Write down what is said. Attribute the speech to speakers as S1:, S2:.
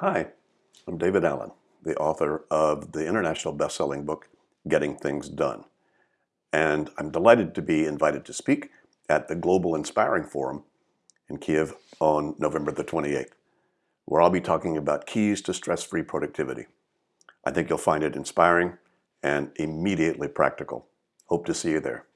S1: Hi, I'm David Allen, the author of the international best-selling book, Getting Things Done. And I'm delighted to be invited to speak at the Global Inspiring Forum in Kiev on November the 28th, where I'll be talking about keys to stress-free productivity. I think you'll find it inspiring and immediately practical. Hope to see you there.